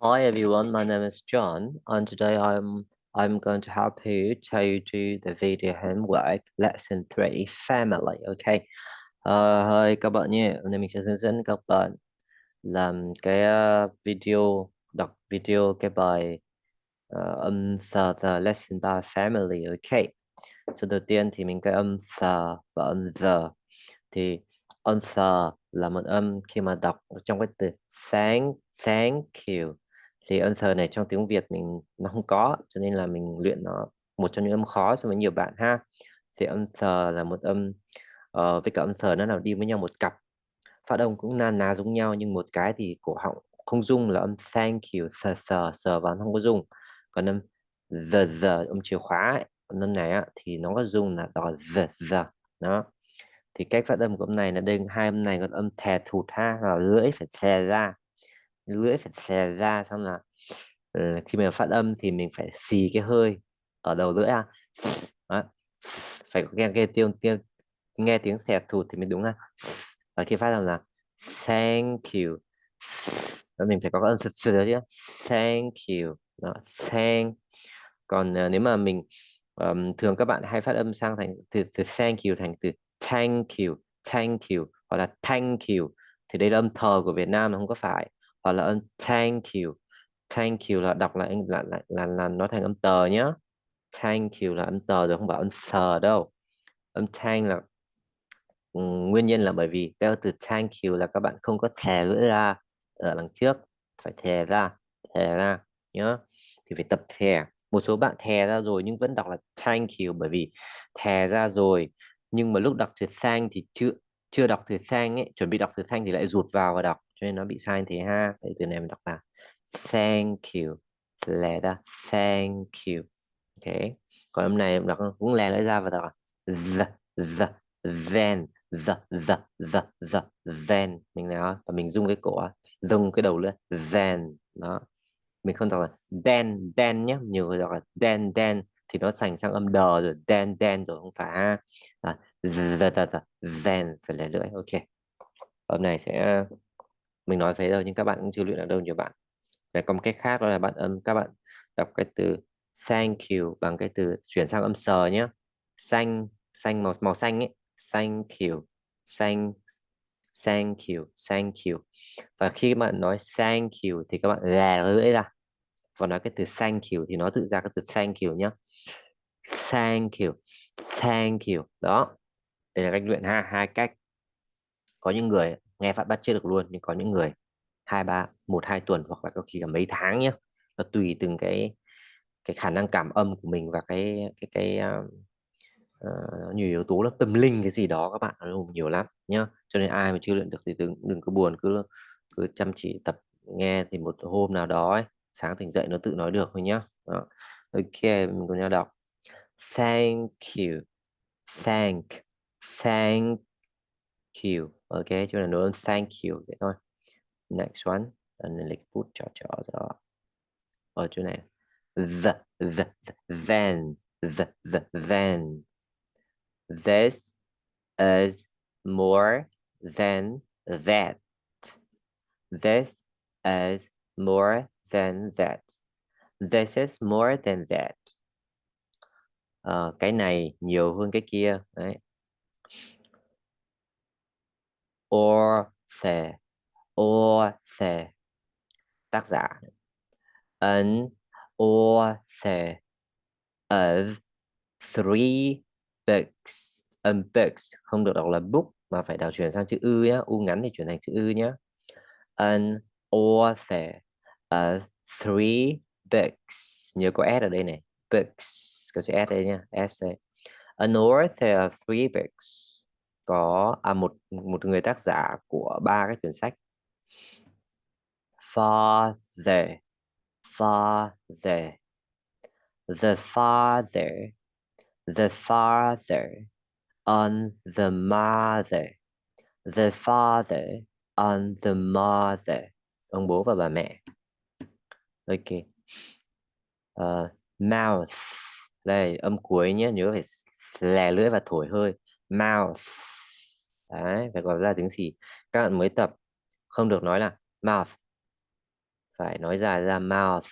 Hi everyone, my name is John and today I'm I'm going to help you to do the video homework lesson 3 family, okay? Uh, các bạn nhé, hôm nay mình sẽ hướng dẫn các bạn làm cái uh, video, đọc video cái bài uh, âm thờ the lesson 3 family, okay So đầu tiên thì mình cái âm thờ và âm the. Thì âm thờ là một âm khi mà đọc trong cái từ thank, thank you thì âm này trong tiếng Việt mình nó không có cho nên là mình luyện nó một trong những âm khó so với nhiều bạn ha. Thì âm sờ là một âm uh, với cả âm sờ nó nào đi với nhau một cặp. Phát âm cũng na ná giống nhau nhưng một cái thì cổ họng không dung là âm thank you sờ sờ sờ và không có dung còn âm the the âm chìa khóa ấy, âm này á, thì nó có dung là đó the the đó. Thì cách phát âm của âm này là đây hai âm này còn âm thè thụt ha là lưỡi phải thè ra lưỡi phải xè ra xong là uh, khi mình phát âm thì mình phải xì cái hơi ở đầu lưỡi à Đó. phải nghe cái tiếng tiếng nghe tiếng thè thụt thì mới đúng ha. Và khi phát âm là thank you. Đó, mình phải có âm sực sực chứ. Thank you. Đó, thank. Còn uh, nếu mà mình um, thường các bạn hay phát âm sang thành từ từ thank you thành từ thank you thank you hoặc là thank you thì đây là âm thờ của Việt Nam nó không có phải hoặc là âm thank you. Thank you là đọc lại là là là, là nó thành âm tờ nhé thank you là âm tờ rồi không phải âm sờ đâu. Âm thank là ừ, nguyên nhân là bởi vì cái từ thank you là các bạn không có thè lưỡi ra ở đằng trước. Phải thè ra thè ra nhá. Thì phải tập thè một số bạn thè ra rồi nhưng vẫn đọc là thank you bởi vì thè ra rồi. Nhưng mà lúc đọc từ thank thì chưa chưa đọc từ thank ấy chuẩn bị đọc từ thank thì lại rụt vào và đọc cho nên nó bị sai thế ha. Vậy từ này mình đọc là thank you. Lè ra. Thank you. Ok. Còn âm này đọc cũng lè lưỡi ra và đọc là the the then the the the the then mình nào? Và mình dùng cái cổ dùng cái đầu lưỡi then đó. Mình không đọc là then then nhé nhiều người đọc là then then thì nó thành sang âm đờ rồi. Then then rồi không phải ha. À, the, the, the, then phải lè lưỡi. Ok. Âm này sẽ mình nói thế rồi nhưng các bạn cũng chưa luyện ở đâu nhiều bạn. Đấy, có một cách khác đó là bạn âm các bạn đọc cái từ thank you bằng cái từ chuyển sang âm sờ nhé xanh xanh màu màu xanh ấy. Thank you thank thank you thank you. Và khi bạn nói thank you thì các bạn lè lưỡi ra. Và nói cái từ thank you thì nó tự ra cái từ thank you nhé thank you thank you. Đó đây là cách luyện ha hai cách. Có những người nghe phát bắt chưa được luôn nhưng có những người hai ba một hai tuần hoặc là có khi cả mấy tháng nhé nó tùy từng cái cái khả năng cảm âm của mình và cái cái cái uh, nhiều yếu tố là tâm linh cái gì đó các bạn nó nhiều lắm nhá. Cho nên ai mà chưa luyện được thì đừng đừng có buồn cứ cứ chăm chỉ tập nghe thì một hôm nào đó ấy, sáng tỉnh dậy nó tự nói được thôi nhá. Đó. ok mình cùng nhau đọc. Thank you. Thank thank you ok cho nên nó thank you. Vậy thôi. Next one. And then like put cho cho cho ở chỗ này. The the, the then. The the then. This is more than that. This is more than that. This is more than that. Uh, cái này nhiều hơn cái kia. Đấy or author or tác giả. An author of three books. Um, books không được đọc là book mà phải đọc chuyển sang chữ ư nhé u ngắn thì chuyển thành chữ ư nhé an author of three books. Nhớ có s ở đây này. Books. Có chữ s đây nhá, s đây. An author of three books có à, một một người tác giả của ba cái quyển sách. Father father the father the father on the mother the father on the mother. Ông bố và bà mẹ. Ok. Uh, mouth. Đây âm cuối nhé nhớ phải lè lưỡi và thổi hơi. Mouth đấy phải gọi ra tiếng gì các bạn mới tập không được nói là mouth. Phải nói dài ra mouth.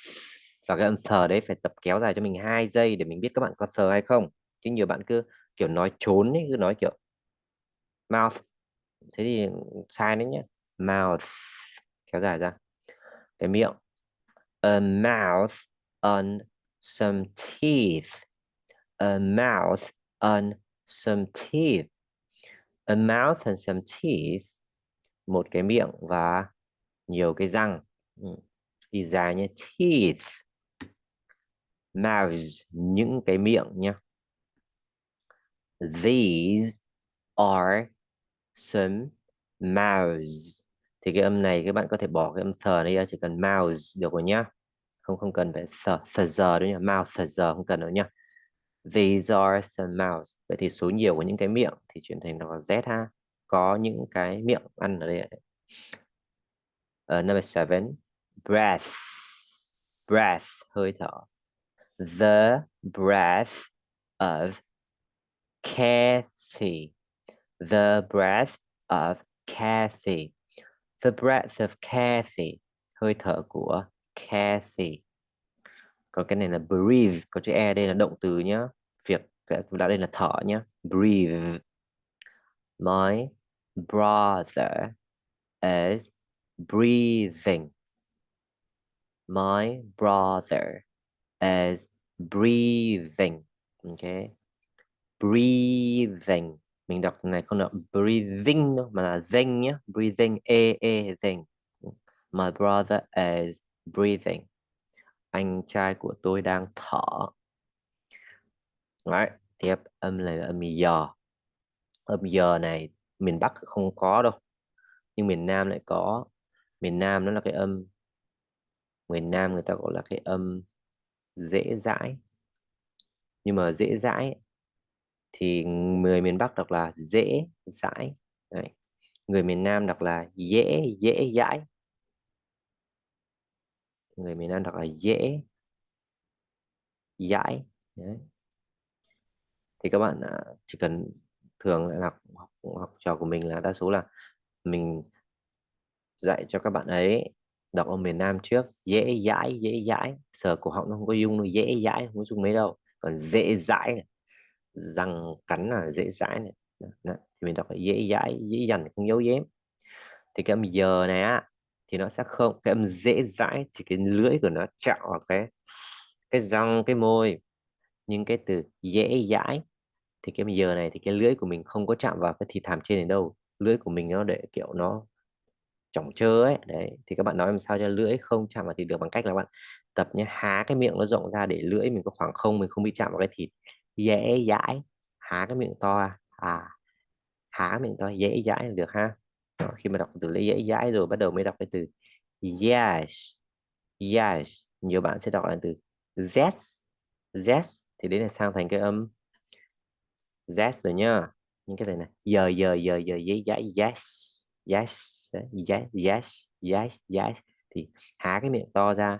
Và cái âm thở đấy phải tập kéo dài cho mình hai giây để mình biết các bạn có thở hay không. Chứ nhiều bạn cứ kiểu nói trốn ấy, cứ nói kiểu mouth. Thế thì sai đấy nhé mouth. Kéo dài ra. Cái miệng. A mouth on some teeth. A mouth on some teeth a mouth and some teeth, một cái miệng và nhiều cái răng. Ừ. Thì dài như teeth. Mouths, những cái miệng nhé these are some mouths. Thì cái âm này các bạn có thể bỏ cái âm thờ này ra, chỉ cần mouths được rồi nhá. Không không cần phải thờ thờ giờ đúng nhá. Mouth, thờ giờ không cần nữa nhá. These are some mouths. Vậy thì số nhiều của những cái miệng thì chuyển thành đọc là Z ha. Có những cái miệng ăn ở đây. Uh, number seven. Breath. Breath. Hơi thở. The breath of Kathy. The breath of Kathy. The breath of Kathy. Hơi thở của Kathy. Còn cái này là breathe. Có chữ E đây là động từ nhá chúng ta đây là thở nhé breathe. My brother is breathing. My brother is breathing. Ok. Breathing. Mình đọc này không đọc breathing đâu, mà là ding nhé breathing a a ding. My brother is breathing. Anh trai của tôi đang thở. Đấy. Tiếp, âm này là âm giờ. Âm giờ này miền Bắc không có đâu. Nhưng miền Nam lại có. Miền Nam nó là cái âm, miền Nam người ta gọi là cái âm dễ dãi. Nhưng mà dễ dãi thì người miền Bắc đọc là dễ dãi. Đấy. Người miền Nam đọc là dễ dễ dãi. Người miền Nam đọc là dễ dãi. Đấy thì các bạn à, chỉ cần thường là học, học học trò của mình là đa số là mình dạy cho các bạn ấy đọc ở miền Nam trước dễ dãi dễ dãi sờ cổ họng nó không có dung nó dễ dãi không có dung mấy đâu còn dễ dãi này. răng cắn là dễ dãi này đó. thì mình đọc là dễ dãi dễ dằn không yếu dếm thì cái âm giờ này á thì nó sẽ không cái âm dễ dãi thì cái lưỡi của nó chạm vào cái cái răng cái môi những cái từ dễ dãi thì cái giờ này thì cái lưỡi của mình không có chạm vào cái thịt thảm trên này đâu. Lưỡi của mình nó để kiểu nó chỏng trơ ấy đấy thì các bạn nói làm sao cho lưỡi không chạm vào thịt được bằng cách là bạn tập nhé há cái miệng nó rộng ra để lưỡi mình có khoảng không mình không bị chạm vào cái thịt. Dễ dãi há cái miệng to à há miệng to dễ dãi được ha. Đó, khi mà đọc từ lễ dễ dãi rồi bắt đầu mới đọc cái từ yes yes. Nhiều bạn sẽ đọc là từ z z thì đến là sang thành cái um, âm z rồi nhá. Những cái này này giờ giờ giờ giờ, giấy giấy yes yes yes yes yes yes thì há cái miệng to ra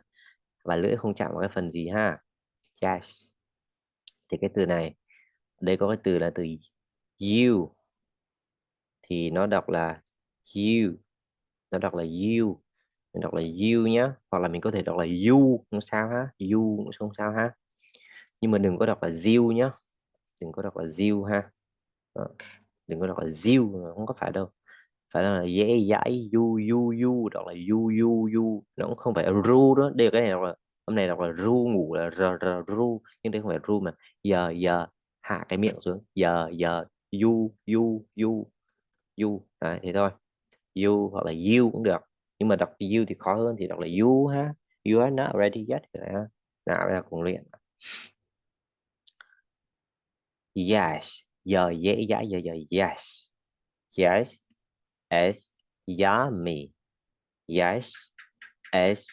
và lưỡi không chạm vào cái phần gì ha? Yes thì cái từ này, đây có cái từ là từ you. Thì nó đọc là you. Nó đọc là you. Mình đọc là you nhá. Hoặc là mình có thể đọc là you không sao ha? You cũng không sao ha? nhưng mà đừng có đọc là Diu nhá. Đừng có đọc là Diu ha. Đó. đừng có đọc là Diu không có phải đâu. Phải là dễ dãi, du du du, đọc là du du du. Nó cũng không phải ru đó. Đây cái này đọc là, hôm nay đọc là ru ngủ là r r, ru. Nhưng đây không phải ru mà giờ giờ hạ cái miệng xuống. Giờ giờ du du du du. Thế thôi. You hoặc là you cũng được. Nhưng mà đọc you thì khó hơn thì đọc là you ha. You are not ready yet. Dạ. Dạ, Nào là cùng luyện. Yes. Giờ dễ giá giờ giờ yes. Yes. It's yummy. Yes. It's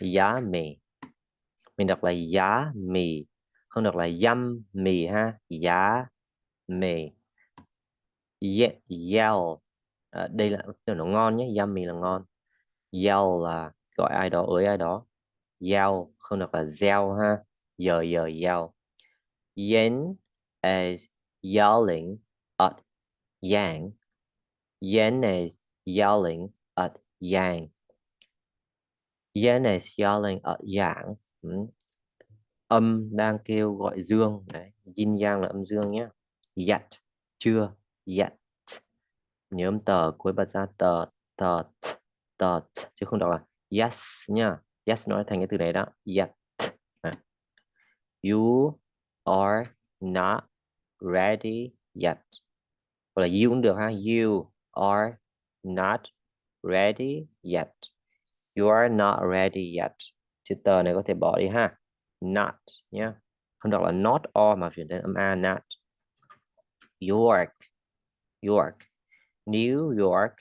yummy. Mình đọc là giá mì, không đọc là yum mì ha. Giá mì. Yeah, yell. À, đây là từ nó ngon nhé, yummy là ngon. Yell là gọi ai đó ới ai đó. Yell không đọc là gieo ha. Giờ giờ yell. Yến is yelling at Yang. Yan is yelling at Yang. Yan is yelling at Yang. Hmm. Âm đang kêu gọi dương. Đấy. Yin Yang là âm dương nhé. Yet. Chưa. Yet. Nhớ âm tờ cuối bật ra tờ tờ t, tờ chứ không đọc là yes nha. Yes nói thành cái từ này đó. Yet. À. You are not ready yet. Hoặc là you cũng được ha. You are not ready yet. You are not ready yet. Chữ tờ này có thể bỏ đi ha. Not nhé. Không đọc là not or mà chuyển đến âm A, not. York. York. New York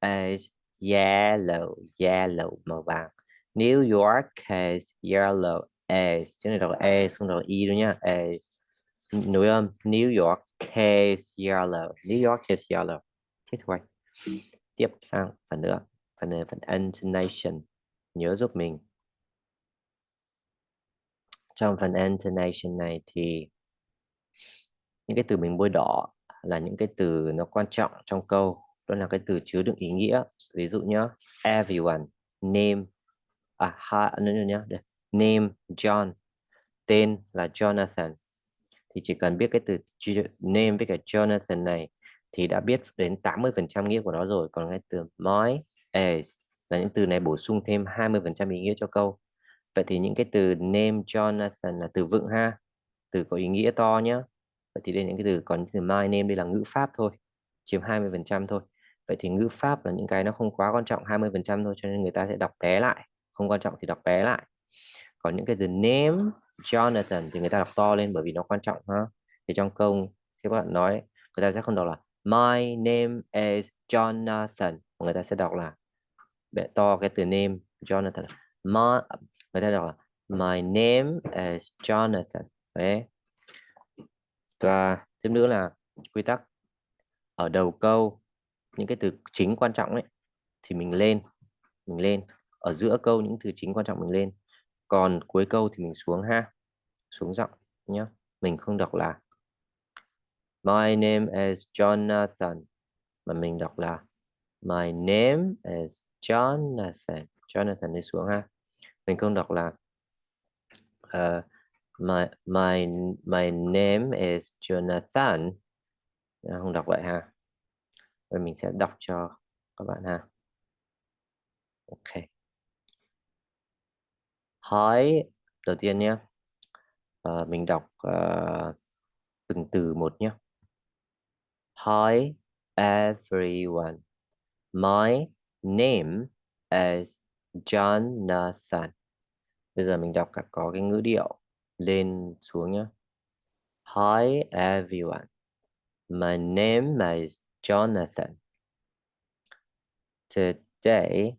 is yellow. Yellow, màu vàng. New York is yellow Is. Chữ này đọc là is không đọc là y đâu nhá. is Nối âm. New York is yellow. New York is yellow. Thế thôi. Tiếp sang phần nữa phần này phần intonation nhớ giúp mình trong phần intonation này thì những cái từ mình bôi đỏ là những cái từ nó quan trọng trong câu đó là cái từ chứa đựng ý nghĩa ví dụ nhé everyone, name à ha à, nữa nhé name John tên là Jonathan thì chỉ cần biết cái từ name với cả Jonathan này thì đã biết đến 80% nghĩa của nó rồi. Còn cái từ my as là những từ này bổ sung thêm 20% ý nghĩa cho câu. Vậy thì những cái từ name Jonathan là từ vựng ha. Từ có ý nghĩa to nhá. Vậy thì đây những cái từ, còn từ my name đây là ngữ pháp thôi, chiếm 20% thôi. Vậy thì ngữ pháp là những cái nó không quá quan trọng 20% thôi cho nên người ta sẽ đọc bé lại. Không quan trọng thì đọc bé lại còn những cái từ name Jonathan, thì người ta đọc to lên bởi vì nó quan trọng ha. Thì trong câu khi các bạn nói, người ta sẽ không đọc là, my name is Jonathan. Người ta sẽ đọc là bẻ to cái từ name, Jonathan. My người ta đọc là, my name is Jonathan. Đấy. Và thêm nữa là quy tắc. Ở đầu câu, những cái từ chính quan trọng ấy, thì mình lên mình lên. Ở giữa câu, những từ chính quan trọng mình lên còn cuối câu thì mình xuống ha xuống giọng nhé mình không đọc là. My name is Jonathan mà mình đọc là my name is Jonathan. Jonathan đi xuống ha mình không đọc là uh, my my my name is Jonathan. Ờ, không đọc vậy ha. Rồi mình sẽ đọc cho các bạn ha. Ok hỏi đầu tiên nhé à, ờ, mình đọc uh, từng từ một nhé hi everyone my name is Jonathan. Bây giờ mình đọc cả có cái ngữ điệu lên xuống nhé. Hi everyone. My name is Jonathan. Today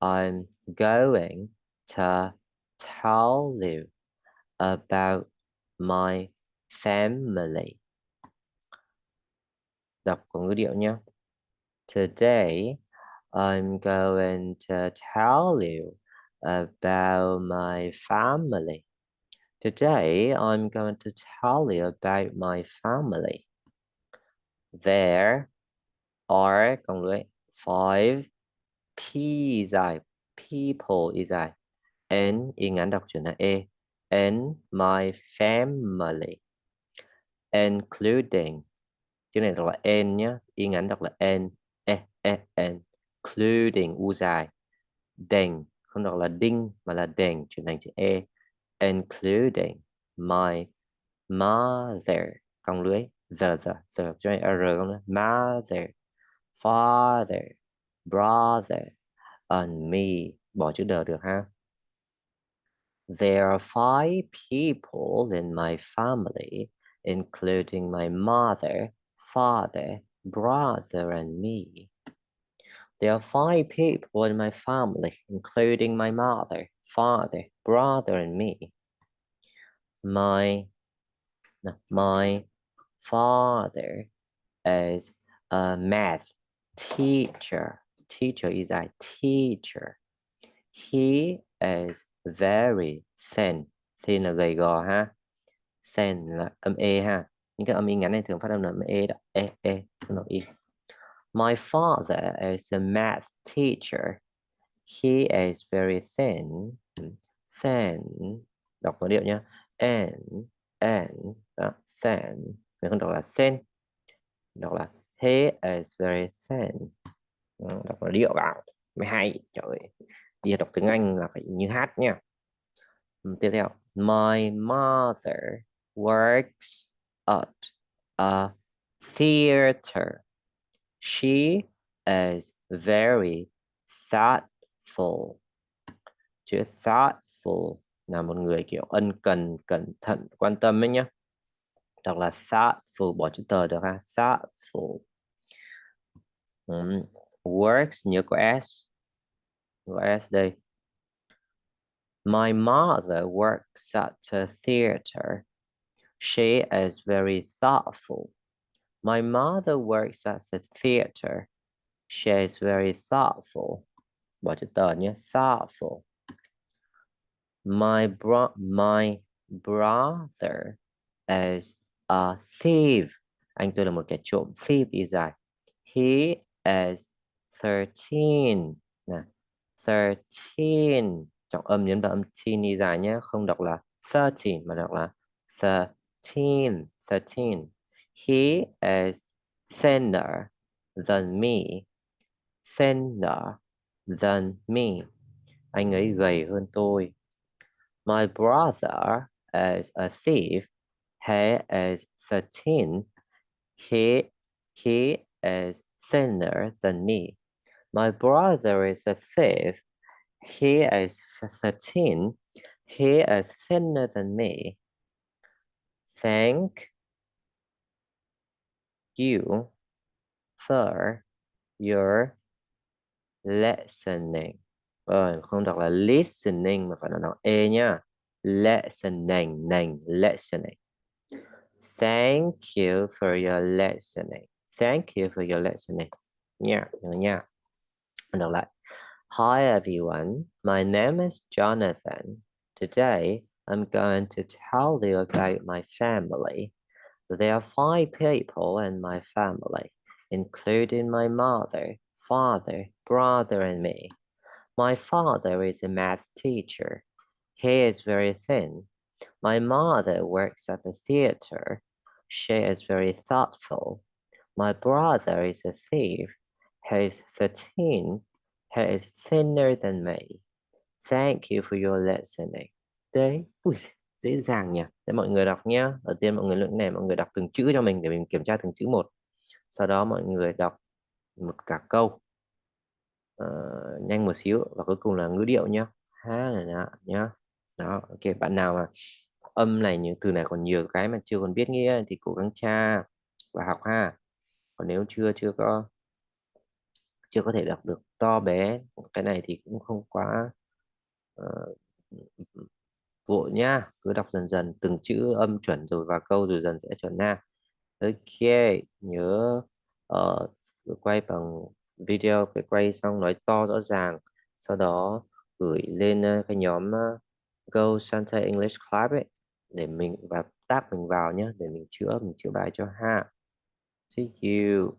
I'm going to tell you about my family. Đọc có ngữ điệu nhé. Today, I'm going to tell you about my family. Today, I'm going to tell you about my family. There are five P dài people is dài N in ngắn đọc chuyển là E. And my family. Including. Chữ này đọc là N nhé in ngắn đọc là N e, e, including u dài. Đèn không đọc là đinh mà là đèn chuyển thành chữ e. Including my mother. Cong lưới. The the the. Cho nên r không mother father brother and me. Bỏ chữ đờ được ha. There are five people in my family, including my mother, father, brother, and me. There are five people in my family, including my mother, father, brother, and me. My, my father is a math teacher. Teacher is a teacher. He is very thin. Thin là gầy gò ha. Thin là âm E ha. những cái âm y ngắn này thường phát âm là âm e đó. E e không đọc y my father is a math teacher. He is very thin. Thin. Đọc có điệu nhá. And and đó, thin. Mình không đọc là thin. Đọc là he is very thin. Đọc có điệu bạn mới hay trời ơi đi đọc tiếng Anh là phải như hát nha tiếp theo. My mother works at a theater. She is very thoughtful. Chữ thoughtful là một người kiểu ân cần cẩn thận quan tâm ấy nhá. Đọc là thoughtful bỏ chữ tờ được ha. Thoughtful. Um, works nhớ có s. có s đây my mother works at a theater she is very thoughtful. My mother works at the theater she is very thoughtful. Chữ tờ nhé thoughtful. My bro my brother is a thief. Anh tôi là một kẻ trộm thief is dài he is 13 nè 13 trọng âm nhấn vào âm teen đi dài nhé không đọc là 13 mà đọc là 13 13 he is thinner than me thinner than me. Anh ấy gầy hơn tôi. My brother is a thief. He is 13. He, he is thinner than me. My brother is a thief. He is 13. He is thinner than me. Thank you for your listening. Oh, Rồi không đọc là listening mà phải là đọc e nhá listening nành listening. Thank you for your listening. Thank you for your listening. Nha nhớ nha đọc lại hi everyone my name is Jonathan today I'm going to tell you about my family there are five people in my family including my mother father, brother, and me. My father is a math teacher. He is very thin. My mother works at the theater. She is very thoughtful. My brother is a thief. He is 13. He is thinner than me. Thank you for your listening. Đấy, Ui, dễ dàng nhỉ. Để mọi người đọc nhé. Đầu tiên mọi người lượng này mọi người đọc từng chữ cho mình để mình kiểm tra từng chữ một. Sau đó mọi người đọc một cả câu uh, nhanh một xíu và cuối cùng là ngữ điệu nhá ha là đó nhá đó ok bạn nào mà âm này những từ này còn nhiều cái mà chưa còn biết nghĩa thì cố gắng tra và học ha còn nếu chưa chưa có chưa có thể đọc được. To bé cái này thì cũng không quá uh, vội nhá. Cứ đọc dần dần từng chữ âm chuẩn rồi vào câu rồi dần sẽ chuẩn nha ok nhớ uh, quay bằng video cái quay xong nói to rõ ràng sau đó gửi lên ờ, cái nhóm Go Santa English Club ấy để mình và tác mình vào nhé để mình chữa mình chữa bài cho ha. See you.